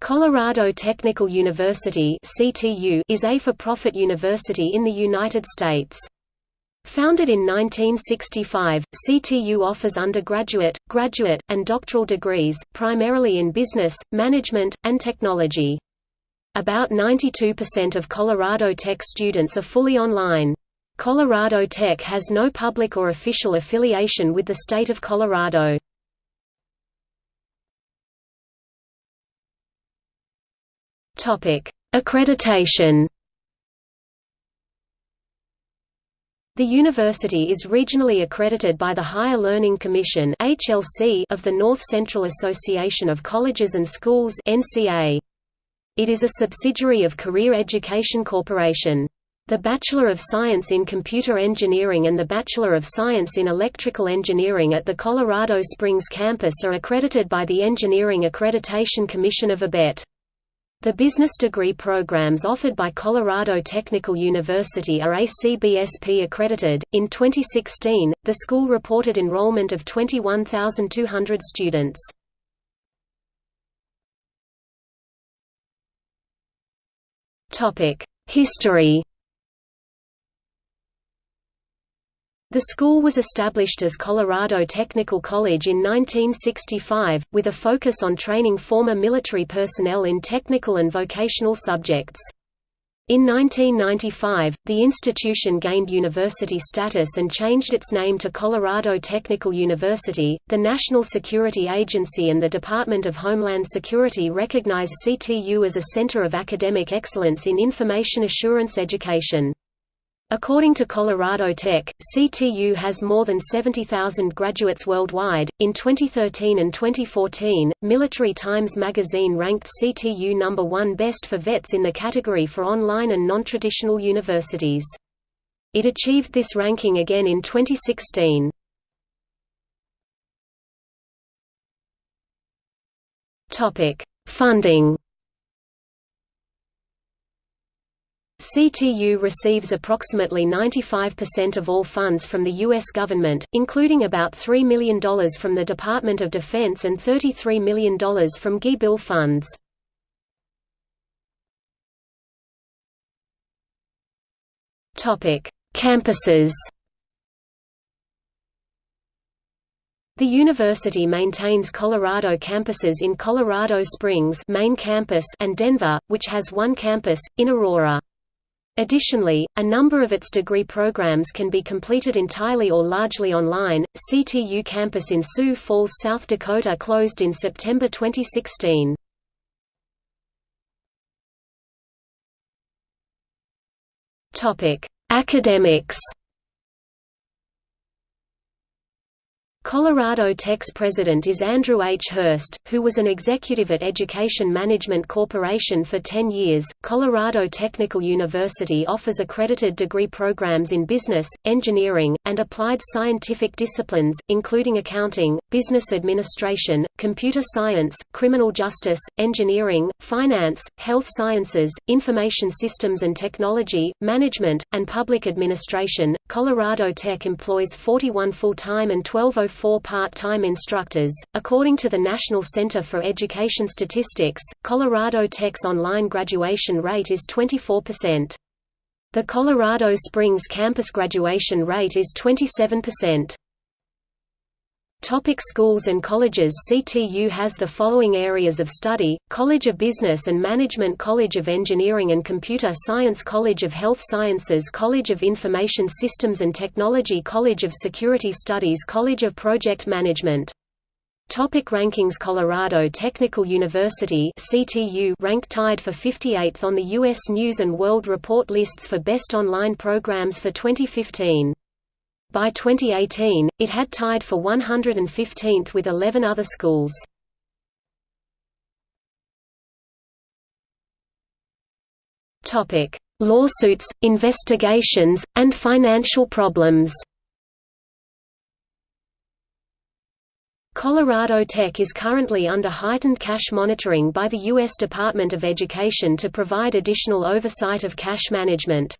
Colorado Technical University is a for-profit university in the United States. Founded in 1965, CTU offers undergraduate, graduate, and doctoral degrees, primarily in business, management, and technology. About 92% of Colorado Tech students are fully online. Colorado Tech has no public or official affiliation with the state of Colorado. Topic: Accreditation. The university is regionally accredited by the Higher Learning Commission (HLC) of the North Central Association of Colleges and Schools (NCA). It is a subsidiary of Career Education Corporation. The Bachelor of Science in Computer Engineering and the Bachelor of Science in Electrical Engineering at the Colorado Springs campus are accredited by the Engineering Accreditation Commission of ABET. The business degree programs offered by Colorado Technical University are ACBSP accredited. In 2016, the school reported enrollment of 21,200 students. Topic: History The school was established as Colorado Technical College in 1965, with a focus on training former military personnel in technical and vocational subjects. In 1995, the institution gained university status and changed its name to Colorado Technical University. The National Security Agency and the Department of Homeland Security recognize CTU as a center of academic excellence in information assurance education. According to Colorado Tech, CTU has more than 70,000 graduates worldwide. In 2013 and 2014, Military Times magazine ranked CTU number 1 best for vets in the category for online and non-traditional universities. It achieved this ranking again in 2016. Topic: Funding CTU receives approximately 95% of all funds from the U.S. government, including about $3 million from the Department of Defense and $33 million from GI Bill funds. Campuses The university maintains Colorado campuses in Colorado Springs main campus and Denver, which has one campus, in Aurora. Additionally, a number of its degree programs can be completed entirely or largely online. CTU campus in Sioux Falls, South Dakota closed in September 2016. Topic: Academics Colorado Tech's president is Andrew H. Hurst, who was an executive at Education Management Corporation for 10 years. Colorado Technical University offers accredited degree programs in business, engineering, and applied scientific disciplines, including accounting, business administration, computer science, criminal justice, engineering, finance, health sciences, information systems and technology, management, and public administration. Colorado Tech employs 41 full-time and 12 four part-time instructors. According to the National Center for Education Statistics, Colorado Tech's online graduation rate is 24%. The Colorado Springs campus graduation rate is 27%. Topic schools and colleges CTU has the following areas of study, College of Business and Management College of Engineering and Computer Science College of Health Sciences College of Information Systems and Technology College of Security Studies College of Project Management Topic rankings Colorado Technical University CTU ranked tied for 58th on the U.S. News & World Report lists for best online programs for 2015. By 2018, it had tied for 115th with 11 other schools. Lawsuits, investigations, and financial problems Colorado Tech is currently under heightened cash monitoring by the U.S. Department of Education to provide additional oversight of cash management.